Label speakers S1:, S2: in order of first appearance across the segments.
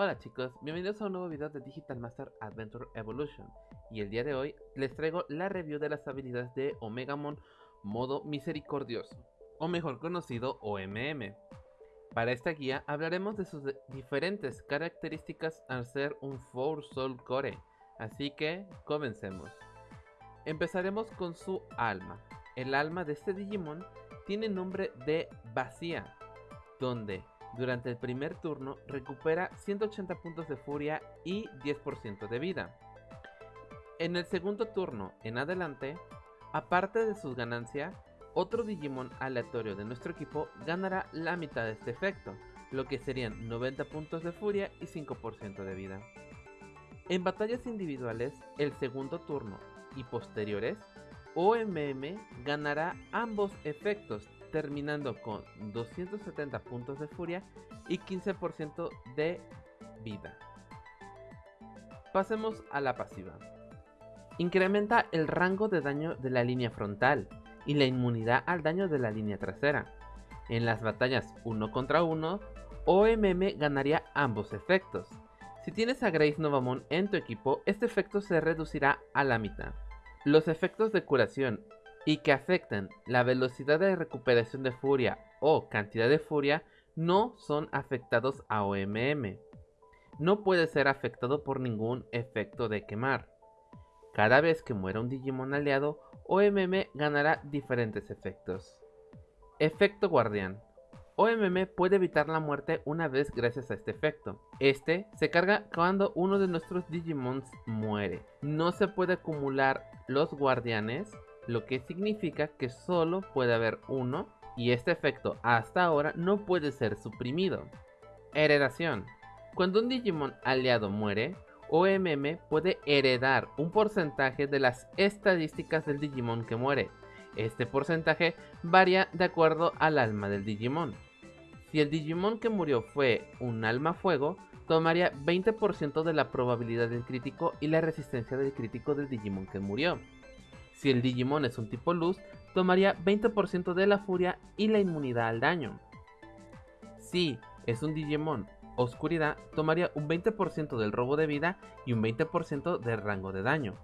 S1: Hola chicos, bienvenidos a un nuevo video de Digital Master Adventure Evolution y el día de hoy les traigo la review de las habilidades de Omegamon modo misericordioso o mejor conocido OMM. Para esta guía hablaremos de sus diferentes características al ser un Four Soul Core, así que comencemos. Empezaremos con su alma. El alma de este Digimon tiene nombre de Vacía, donde durante el primer turno recupera 180 puntos de furia y 10% de vida. En el segundo turno en adelante, aparte de sus ganancias, otro Digimon aleatorio de nuestro equipo ganará la mitad de este efecto, lo que serían 90 puntos de furia y 5% de vida. En batallas individuales, el segundo turno y posteriores, OMM ganará ambos efectos terminando con 270 puntos de furia y 15% de vida. Pasemos a la pasiva. Incrementa el rango de daño de la línea frontal y la inmunidad al daño de la línea trasera. En las batallas 1 contra 1, OMM ganaría ambos efectos. Si tienes a Grace Novamon en tu equipo, este efecto se reducirá a la mitad. Los efectos de curación y que afectan la velocidad de recuperación de furia o cantidad de furia no son afectados a OMM. No puede ser afectado por ningún efecto de quemar. Cada vez que muera un Digimon aliado, OMM ganará diferentes efectos. Efecto Guardián. OMM puede evitar la muerte una vez gracias a este efecto. Este se carga cuando uno de nuestros Digimons muere. No se puede acumular los guardianes lo que significa que solo puede haber uno y este efecto hasta ahora no puede ser suprimido. Heredación. Cuando un Digimon aliado muere, OMM puede heredar un porcentaje de las estadísticas del Digimon que muere. Este porcentaje varía de acuerdo al alma del Digimon. Si el Digimon que murió fue un alma fuego, tomaría 20% de la probabilidad del crítico y la resistencia del crítico del Digimon que murió. Si el Digimon es un tipo luz, tomaría 20% de la furia y la inmunidad al daño. Si es un Digimon oscuridad, tomaría un 20% del robo de vida y un 20% del rango de daño.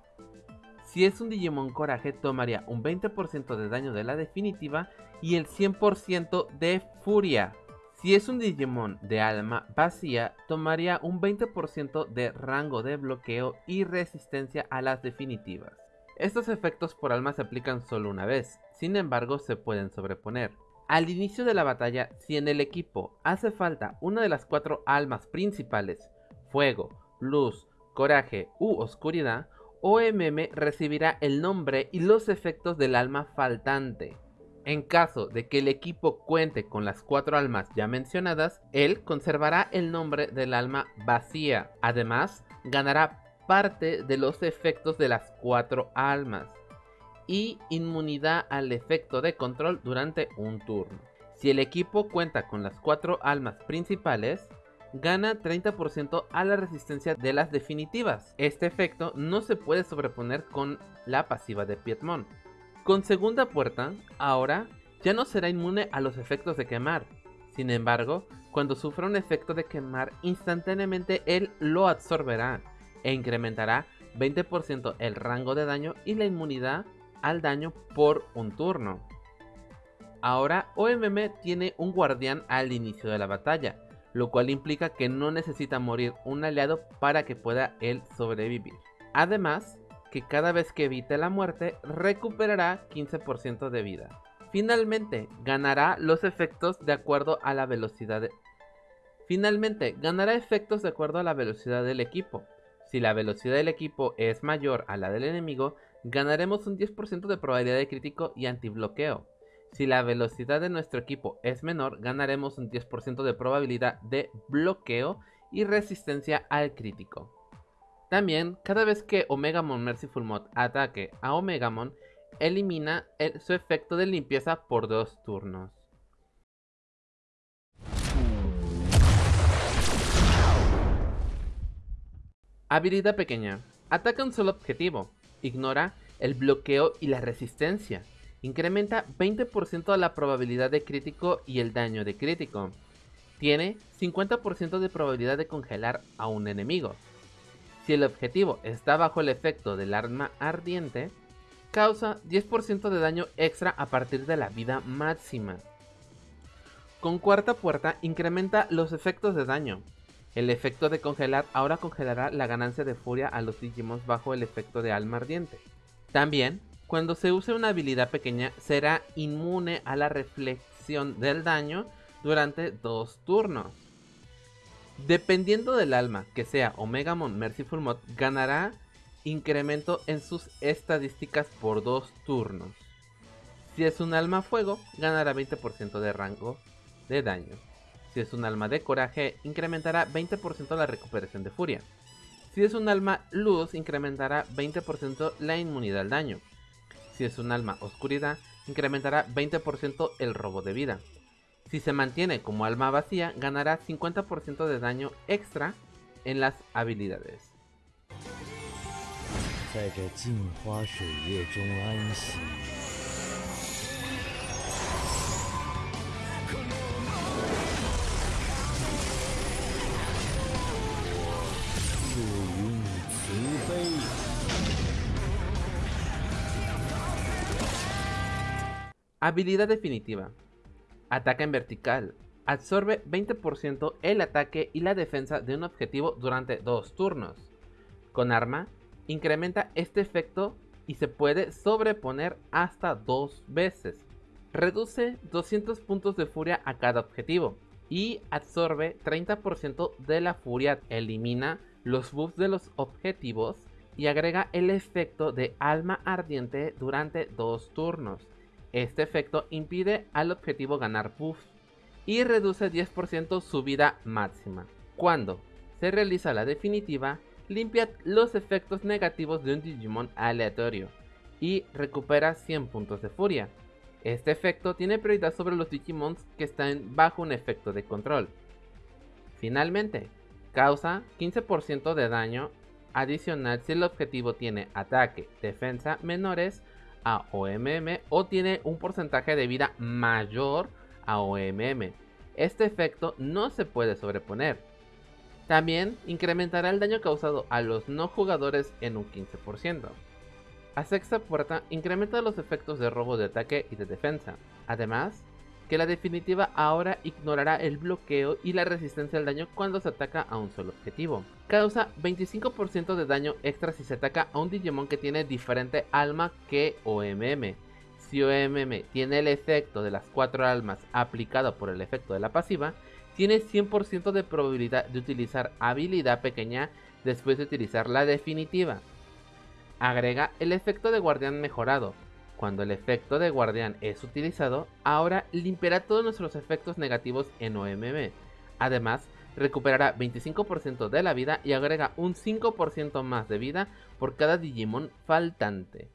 S1: Si es un Digimon coraje, tomaría un 20% de daño de la definitiva y el 100% de furia. Si es un Digimon de alma vacía, tomaría un 20% de rango de bloqueo y resistencia a las definitivas. Estos efectos por alma se aplican solo una vez, sin embargo se pueden sobreponer. Al inicio de la batalla, si en el equipo hace falta una de las cuatro almas principales, fuego, luz, coraje u oscuridad, OMM recibirá el nombre y los efectos del alma faltante. En caso de que el equipo cuente con las cuatro almas ya mencionadas, él conservará el nombre del alma vacía. Además, ganará parte de los efectos de las cuatro almas y inmunidad al efecto de control durante un turno. Si el equipo cuenta con las cuatro almas principales, gana 30% a la resistencia de las definitivas. Este efecto no se puede sobreponer con la pasiva de Piedmont. Con segunda puerta, ahora ya no será inmune a los efectos de quemar. Sin embargo, cuando sufra un efecto de quemar, instantáneamente él lo absorberá e incrementará 20% el rango de daño y la inmunidad al daño por un turno. Ahora OMM tiene un guardián al inicio de la batalla, lo cual implica que no necesita morir un aliado para que pueda él sobrevivir. Además, que cada vez que evite la muerte recuperará 15% de vida. Finalmente, ganará los efectos de acuerdo a la velocidad. Finalmente, ganará efectos de acuerdo a la velocidad del equipo. Si la velocidad del equipo es mayor a la del enemigo, ganaremos un 10% de probabilidad de crítico y antibloqueo. Si la velocidad de nuestro equipo es menor, ganaremos un 10% de probabilidad de bloqueo y resistencia al crítico. También, cada vez que Omegamon Merciful Mod ataque a Omegamon, elimina su efecto de limpieza por dos turnos. Habilidad pequeña. Ataca un solo objetivo. Ignora el bloqueo y la resistencia. Incrementa 20% la probabilidad de crítico y el daño de crítico. tiene 50% de probabilidad de congelar a un enemigo. Si el objetivo está bajo el efecto del arma ardiente, causa 10% de daño extra a partir de la vida máxima. Con cuarta puerta incrementa los efectos de daño. El efecto de congelar ahora congelará la ganancia de furia a los Digimon bajo el efecto de alma ardiente. También, cuando se use una habilidad pequeña, será inmune a la reflexión del daño durante dos turnos. Dependiendo del alma, que sea Omegamon Merciful Mod, ganará incremento en sus estadísticas por dos turnos. Si es un alma fuego, ganará 20% de rango de daño. Si es un alma de coraje, incrementará 20% la recuperación de furia. Si es un alma luz, incrementará 20% la inmunidad al daño. Si es un alma oscuridad, incrementará 20% el robo de vida. Si se mantiene como alma vacía, ganará 50% de daño extra en las habilidades. Habilidad definitiva. Ataca en vertical. Absorbe 20% el ataque y la defensa de un objetivo durante dos turnos. Con arma, incrementa este efecto y se puede sobreponer hasta dos veces. Reduce 200 puntos de furia a cada objetivo y absorbe 30% de la furia. Elimina los buffs de los objetivos y agrega el efecto de alma ardiente durante dos turnos. Este efecto impide al objetivo ganar buff y reduce 10% su vida máxima. Cuando se realiza la definitiva, limpia los efectos negativos de un Digimon aleatorio y recupera 100 puntos de furia. Este efecto tiene prioridad sobre los Digimons que están bajo un efecto de control. Finalmente, causa 15% de daño adicional si el objetivo tiene ataque, defensa menores a OMM o tiene un porcentaje de vida mayor a OMM. Este efecto no se puede sobreponer. También incrementará el daño causado a los no jugadores en un 15%. A sexta puerta incrementa los efectos de robo de ataque y de defensa. Además, que la definitiva ahora ignorará el bloqueo y la resistencia al daño cuando se ataca a un solo objetivo. Causa 25% de daño extra si se ataca a un Digimon que tiene diferente alma que OMM. Si OMM tiene el efecto de las 4 almas aplicado por el efecto de la pasiva, tiene 100% de probabilidad de utilizar habilidad pequeña después de utilizar la definitiva. Agrega el efecto de guardián mejorado, cuando el efecto de guardián es utilizado, ahora limpiará todos nuestros efectos negativos en OMM. Además, recuperará 25% de la vida y agrega un 5% más de vida por cada Digimon faltante.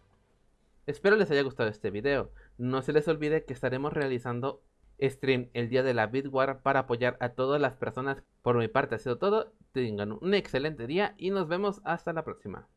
S1: Espero les haya gustado este video. No se les olvide que estaremos realizando stream el día de la Bitwar para apoyar a todas las personas. Por mi parte ha sido todo. Tengan un excelente día y nos vemos hasta la próxima.